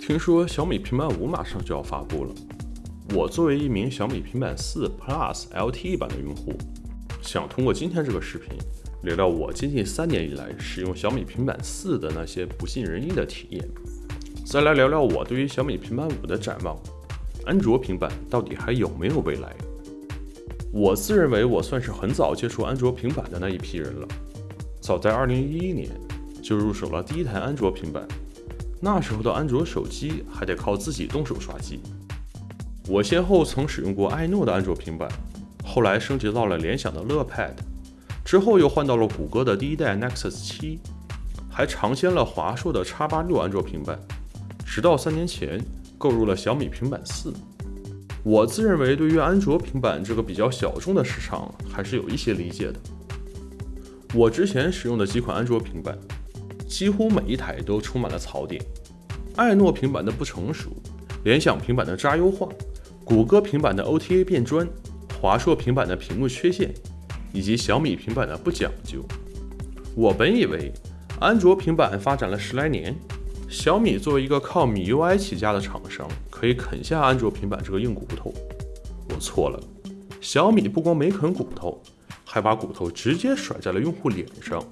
听说小米平板五马上就要发布了，我作为一名小米平板四 Plus LTE 版的用户，想通过今天这个视频聊聊我接近三年以来使用小米平板四的那些不尽人意的体验，再来聊聊我对于小米平板五的展望。安卓平板到底还有没有未来？我自认为我算是很早接触安卓平板的那一批人了，早在2011年就入手了第一台安卓平板。那时候的安卓手机还得靠自己动手刷机。我先后曾使用过爱诺的安卓平板，后来升级到了联想的乐 Pad，之后又换到了谷歌的第一代 Nexus 7，还尝鲜了华硕的 X 八六安卓平板，直到三年前购入了小米平板四。我自认为对于安卓平板这个比较小众的市场还是有一些理解的。我之前使用的几款安卓平板。几乎每一台都充满了槽点：爱诺平板的不成熟，联想平板的渣优化，谷歌平板的 OTA 变砖，华硕平板的屏幕缺陷，以及小米平板的不讲究。我本以为安卓平板发展了十来年，小米作为一个靠米 UI 起家的厂商，可以啃下安卓平板这个硬骨头。我错了，小米不光没啃骨头，还把骨头直接甩在了用户脸上。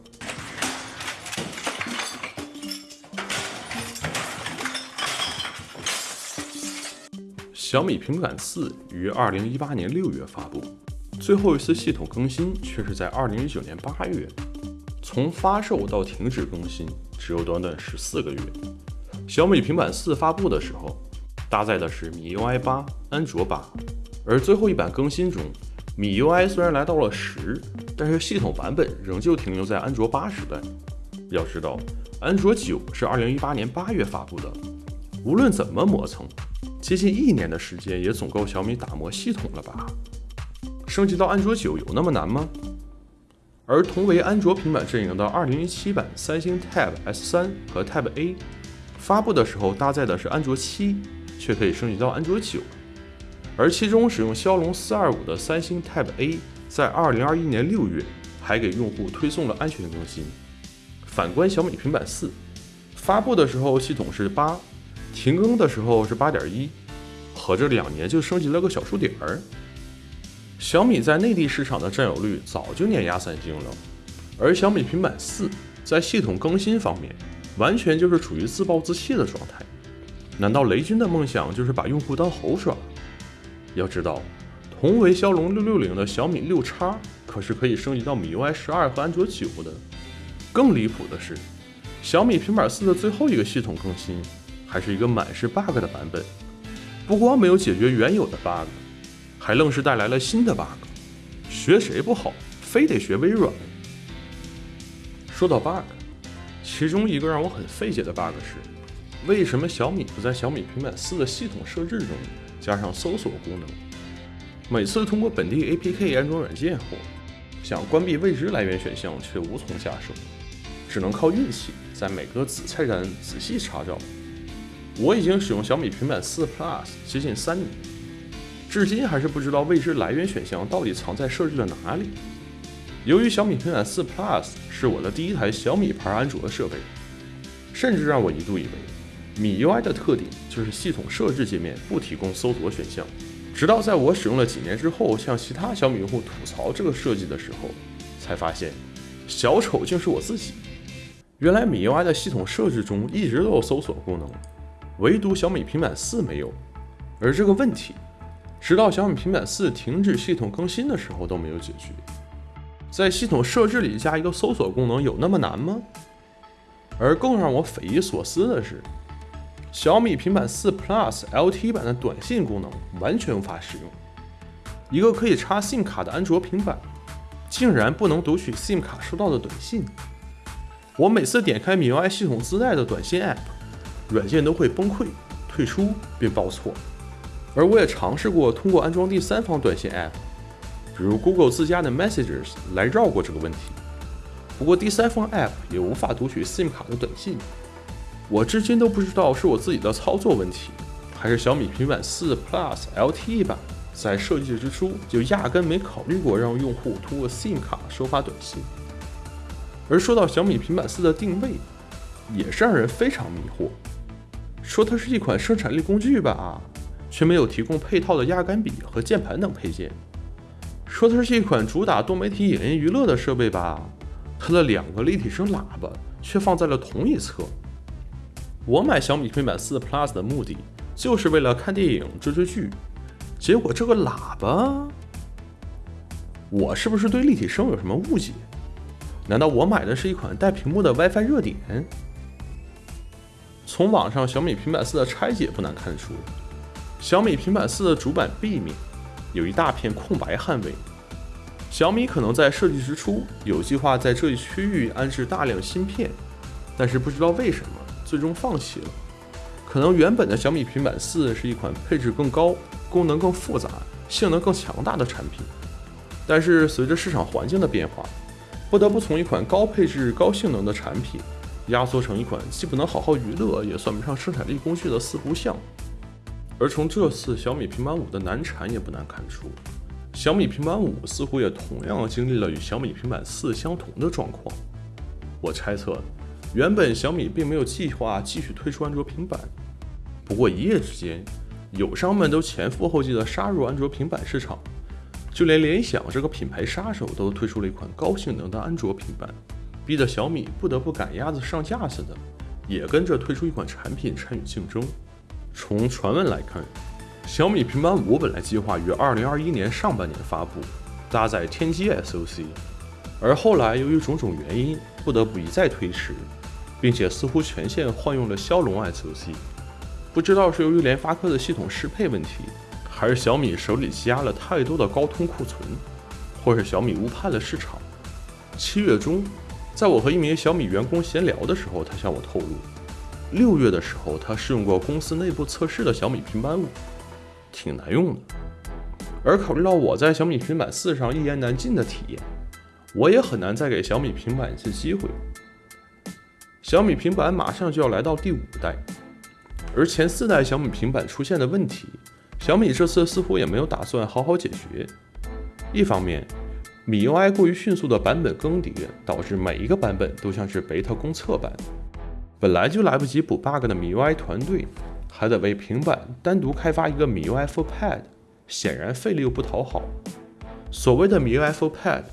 小米平板四于二零一八年六月发布，最后一次系统更新却是在二零一九年八月。从发售到停止更新只有短短十四个月。小米平板四发布的时候，搭载的是米 UI 八、安卓八，而最后一版更新中，米 UI 虽然来到了十，但是系统版本仍旧停留在安卓八时代。要知道，安卓九是二零一八年八月发布的，无论怎么磨蹭。接近一年的时间也总够小米打磨系统了吧？升级到安卓九有那么难吗？而同为安卓平板阵营的2017版三星 Tab S3 和 Tab A 发布的时候搭载的是安卓七，却可以升级到安卓九。而其中使用骁龙425的三星 Tab A 在2021年6月还给用户推送了安全更新。反观小米平板四发布的时候系统是八。停更的时候是八点一，合着两年就升级了个小数点儿。小米在内地市场的占有率早就碾压三星了，而小米平板四在系统更新方面完全就是处于自暴自弃的状态。难道雷军的梦想就是把用户当猴耍？要知道，同为骁龙六六零的小米六叉可是可以升级到米 UI 十二和安卓九的。更离谱的是，小米平板四的最后一个系统更新。还是一个满是 bug 的版本，不光没有解决原有的 bug，还愣是带来了新的 bug。学谁不好，非得学微软。说到 bug，其中一个让我很费解的 bug 是，为什么小米不在小米平板四的系统设置中加上搜索功能？每次通过本地 APK 安装软件后，想关闭未知来源选项却无从下手，只能靠运气，在每个子菜单仔细查找。我已经使用小米平板四 Plus 接近三年，至今还是不知道未知来源选项到底藏在设置的哪里。由于小米平板四 Plus 是我的第一台小米牌安卓设备，甚至让我一度以为米 UI 的特点就是系统设置界面不提供搜索选项。直到在我使用了几年之后，向其他小米用户吐槽这个设计的时候，才发现小丑竟是我自己。原来米 UI 的系统设置中一直都有搜索功能。唯独小米平板四没有，而这个问题，直到小米平板四停止系统更新的时候都没有解决。在系统设置里加一个搜索功能有那么难吗？而更让我匪夷所思的是，小米平板四 Plus LT 版的短信功能完全无法使用。一个可以插 SIM 卡的安卓平板，竟然不能读取 SIM 卡收到的短信。我每次点开米 UI 系统自带的短信 App。软件都会崩溃、退出并报错，而我也尝试过通过安装第三方短信 App，比如 Google 自家的 Messages 来绕过这个问题。不过第三方 App 也无法读取 SIM 卡的短信。我至今都不知道是我自己的操作问题，还是小米平板四 Plus LTE 版在设计之初就压根没考虑过让用户通过 SIM 卡收发短信。而说到小米平板四的定位，也是让人非常迷惑。说它是一款生产力工具吧，却没有提供配套的压杆笔和键盘等配件；说它是一款主打多媒体影音娱乐的设备吧，它的两个立体声喇叭却放在了同一侧。我买小米平板四 Plus 的目的就是为了看电影、追追剧，结果这个喇叭，我是不是对立体声有什么误解？难道我买的是一款带屏幕的 WiFi 热点？从网上小米平板四的拆解不难看出，小米平板四的主板背面有一大片空白焊位。小米可能在设计之初有计划在这一区域安置大量芯片，但是不知道为什么最终放弃了。可能原本的小米平板四是一款配置更高、功能更复杂、性能更强大的产品，但是随着市场环境的变化。不得不从一款高配置、高性能的产品，压缩成一款既不能好好娱乐，也算不上生产力工具的四不像。而从这次小米平板五的难产也不难看出，小米平板五似乎也同样经历了与小米平板四相同的状况。我猜测，原本小米并没有计划继续推出安卓平板，不过一夜之间，友商们都前赴后继地杀入安卓平板市场。就连联想这个品牌杀手都推出了一款高性能的安卓平板，逼得小米不得不赶鸭子上架似的，也跟着推出一款产品参与竞争。从传闻来看，小米平板五本来计划于二零二一年上半年发布，搭载天玑 SoC，而后来由于种种原因，不得不一再推迟，并且似乎全线换用了骁龙 SoC，不知道是由于联发科的系统适配问题。还是小米手里积压了太多的高通库存，或是小米误判了市场。七月中，在我和一名小米员工闲聊的时候，他向我透露，六月的时候他试用过公司内部测试的小米平板五，挺难用的。而考虑到我在小米平板四上一言难尽的体验，我也很难再给小米平板一次机会。小米平板马上就要来到第五代，而前四代小米平板出现的问题。小米这次似乎也没有打算好好解决。一方面，米 UI 过于迅速的版本更迭，导致每一个版本都像是 beta 公测版。本来就来不及补 bug 的米 UI 团队，还得为平板单独开发一个米 UI for Pad，显然费力又不讨好。所谓的米 UI for Pad，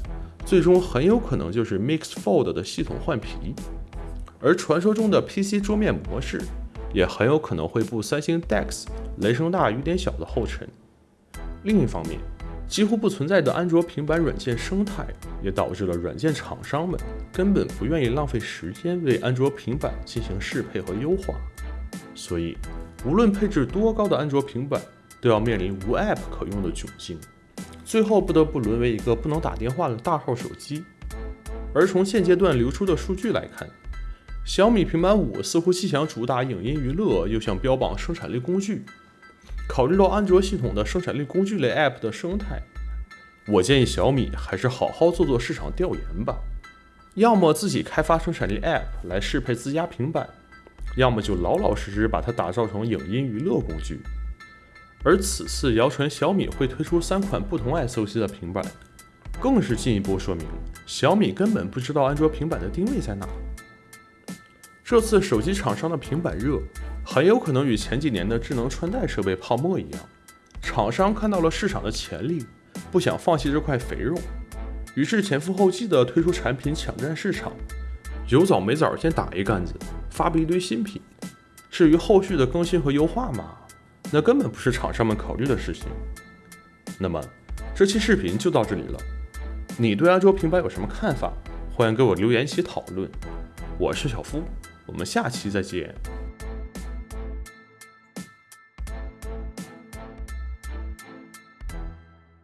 最终很有可能就是 Mix Fold 的系统换皮，而传说中的 PC 桌面模式。也很有可能会步三星 DeX 雷声大雨点小的后尘。另一方面，几乎不存在的安卓平板软件生态，也导致了软件厂商们根本不愿意浪费时间为安卓平板进行适配和优化。所以，无论配置多高的安卓平板，都要面临无 App 可用的窘境，最后不得不沦为一个不能打电话的大号手机。而从现阶段流出的数据来看，小米平板五似乎既想主打影音娱乐，又想标榜生产力工具。考虑到安卓系统的生产力工具类 App 的生态，我建议小米还是好好做做市场调研吧。要么自己开发生产力 App 来适配自家平板，要么就老老实实把它打造成影音娱乐工具。而此次谣传小米会推出三款不同 SoC 的平板，更是进一步说明小米根本不知道安卓平板的定位在哪。这次手机厂商的平板热，很有可能与前几年的智能穿戴设备泡沫一样，厂商看到了市场的潜力，不想放弃这块肥肉，于是前赴后继地推出产品抢占市场，有早没早先打一竿子，发布一堆新品。至于后续的更新和优化嘛，那根本不是厂商们考虑的事情。那么这期视频就到这里了，你对安卓平板有什么看法？欢迎给我留言一起讨论。我是小夫。我们下期再见。